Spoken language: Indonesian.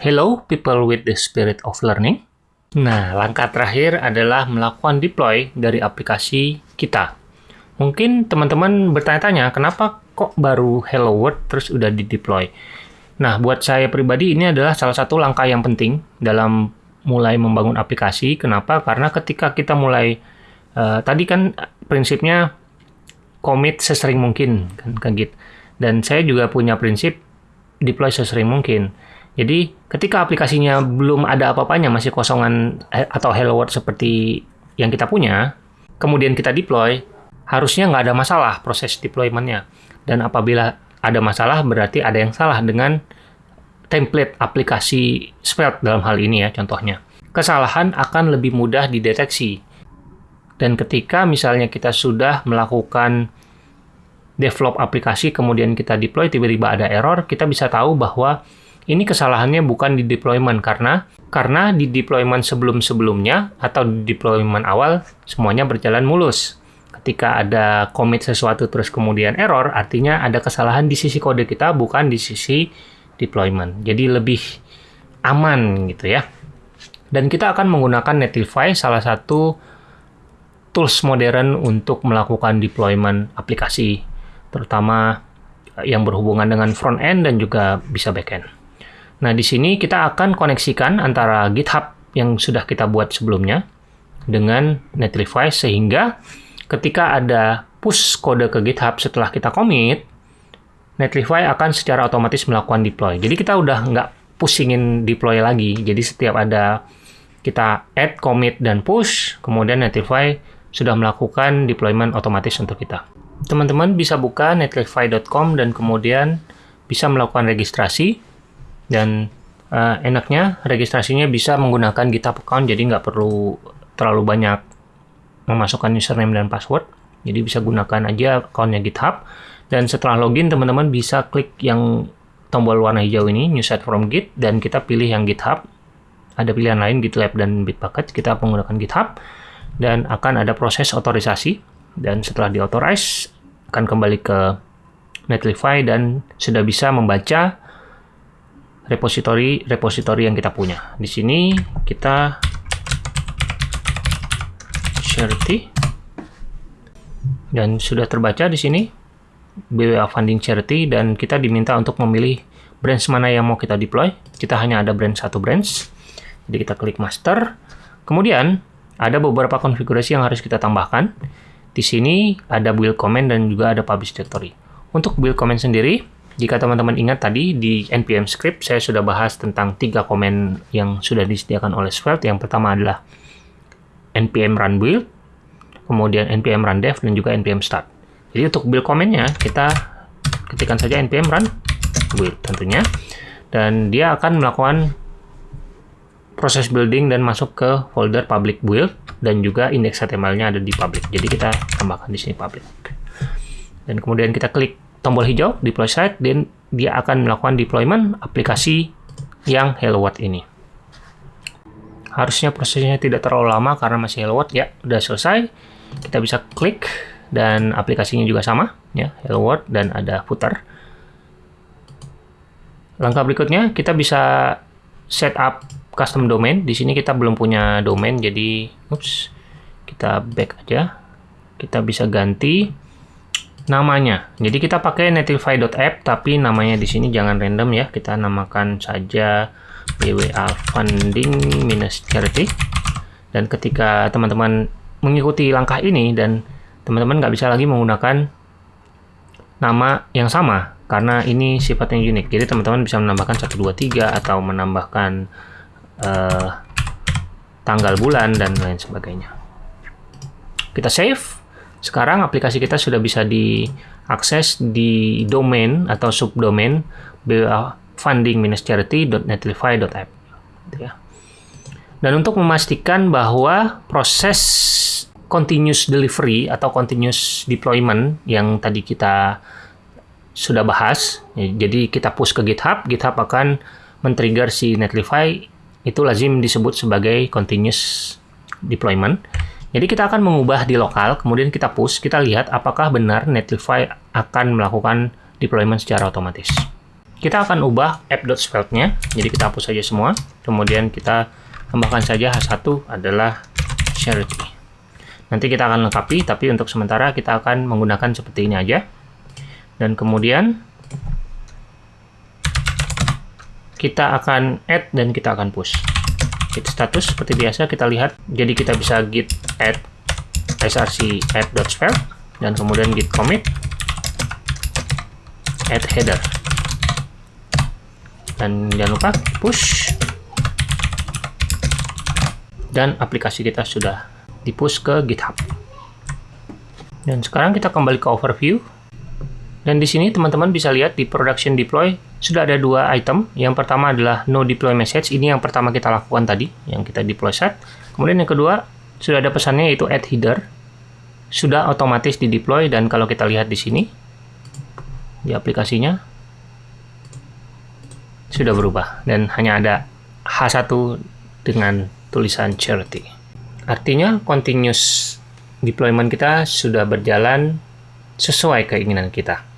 Hello people with the spirit of learning. Nah, langkah terakhir adalah melakukan deploy dari aplikasi kita. Mungkin teman-teman bertanya-tanya, kenapa kok baru Hello World terus udah di-deploy? Nah, buat saya pribadi ini adalah salah satu langkah yang penting dalam mulai membangun aplikasi. Kenapa? Karena ketika kita mulai, uh, tadi kan prinsipnya commit sesering mungkin, kan, kan gitu. Dan saya juga punya prinsip deploy sesering mungkin. Jadi ketika aplikasinya belum ada apa-apanya, masih kosongan eh, atau hello world seperti yang kita punya, kemudian kita deploy, harusnya nggak ada masalah proses deploymentnya. Dan apabila ada masalah, berarti ada yang salah dengan template aplikasi Svelte dalam hal ini ya contohnya. Kesalahan akan lebih mudah dideteksi. Dan ketika misalnya kita sudah melakukan develop aplikasi, kemudian kita deploy, tiba-tiba ada error, kita bisa tahu bahwa ini kesalahannya bukan di deployment karena karena di deployment sebelum-sebelumnya atau di deployment awal semuanya berjalan mulus. Ketika ada commit sesuatu terus kemudian error, artinya ada kesalahan di sisi kode kita bukan di sisi deployment. Jadi lebih aman gitu ya. Dan kita akan menggunakan Netlify salah satu tools modern untuk melakukan deployment aplikasi, terutama yang berhubungan dengan front end dan juga bisa back end. Nah, di sini kita akan koneksikan antara GitHub yang sudah kita buat sebelumnya dengan Netlify sehingga ketika ada push kode ke GitHub setelah kita commit, Netlify akan secara otomatis melakukan deploy. Jadi kita udah nggak pusingin deploy lagi. Jadi setiap ada kita add, commit, dan push, kemudian Netlify sudah melakukan deployment otomatis untuk kita. Teman-teman bisa buka netlify.com dan kemudian bisa melakukan registrasi dan uh, enaknya registrasinya bisa menggunakan GitHub account jadi nggak perlu terlalu banyak memasukkan username dan password. Jadi bisa gunakan aja accountnya GitHub. Dan setelah login teman-teman bisa klik yang tombol warna hijau ini new set from git dan kita pilih yang GitHub. Ada pilihan lain GitLab dan Bitbucket. Kita menggunakan GitHub dan akan ada proses otorisasi. Dan setelah diauthorize akan kembali ke Netlify dan sudah bisa membaca repository repository yang kita punya. Di sini kita charity dan sudah terbaca di sini BWA funding charity dan kita diminta untuk memilih branch mana yang mau kita deploy. Kita hanya ada branch satu branch. Jadi kita klik master. Kemudian ada beberapa konfigurasi yang harus kita tambahkan. Di sini ada build comment dan juga ada publish directory. Untuk build comment sendiri, jika teman-teman ingat tadi di npm script saya sudah bahas tentang tiga komen yang sudah disediakan oleh Svelte. Yang pertama adalah npm run build, kemudian npm run dev dan juga npm start. Jadi untuk build komennya kita ketikkan saja npm run build tentunya dan dia akan melakukan proses building dan masuk ke folder public build dan juga indeks HTML-nya ada di public. Jadi kita tambahkan di sini public. Dan kemudian kita klik tombol hijau deploy site dan dia akan melakukan deployment aplikasi yang Hello World ini. Harusnya prosesnya tidak terlalu lama karena masih Hello World ya, udah selesai. Kita bisa klik dan aplikasinya juga sama ya, Hello World dan ada footer. Langkah berikutnya kita bisa set up custom domain. Di sini kita belum punya domain jadi ups, kita back aja. Kita bisa ganti namanya. Jadi kita pakai netlify.app tapi namanya di sini jangan random ya. Kita namakan saja BWA funding minus charity. Dan ketika teman-teman mengikuti langkah ini dan teman-teman nggak bisa lagi menggunakan nama yang sama karena ini sifatnya unik. Jadi teman-teman bisa menambahkan 1 2 3 atau menambahkan uh, tanggal bulan dan lain sebagainya. Kita save sekarang aplikasi kita sudah bisa diakses di domain atau subdomain funding-charity.netlify.app. Gitu ya. Dan untuk memastikan bahwa proses continuous delivery atau continuous deployment yang tadi kita sudah bahas, ya, jadi kita push ke GitHub, GitHub akan men-trigger si Netlify, itu lazim disebut sebagai continuous deployment. Jadi kita akan mengubah di lokal, kemudian kita push, kita lihat apakah benar Netlify akan melakukan deployment secara otomatis. kita akan ubah app.svelte-nya. Jadi kita hapus saja semua. Kemudian kita tambahkan saja H1 adalah charity. Nanti kita akan lengkapi, tapi untuk sementara kita akan menggunakan seperti ini aja. Dan kemudian kita akan add dan kita akan push. Git status seperti biasa kita lihat. Jadi kita bisa git add src app.svelte dan kemudian git commit add header. Dan jangan lupa push. Dan aplikasi kita sudah di push ke GitHub. Dan sekarang kita kembali ke overview dan di sini teman-teman bisa lihat di production deploy sudah ada dua item. Yang pertama adalah no deploy message. Ini yang pertama kita lakukan tadi yang kita deploy set kemudian yang kedua sudah ada pesannya yaitu add header. Sudah otomatis di deploy dan kalau kita lihat di sini di aplikasinya sudah berubah. Dan hanya ada H1 dengan tulisan charity. Artinya continuous deployment kita sudah berjalan sesuai keinginan kita.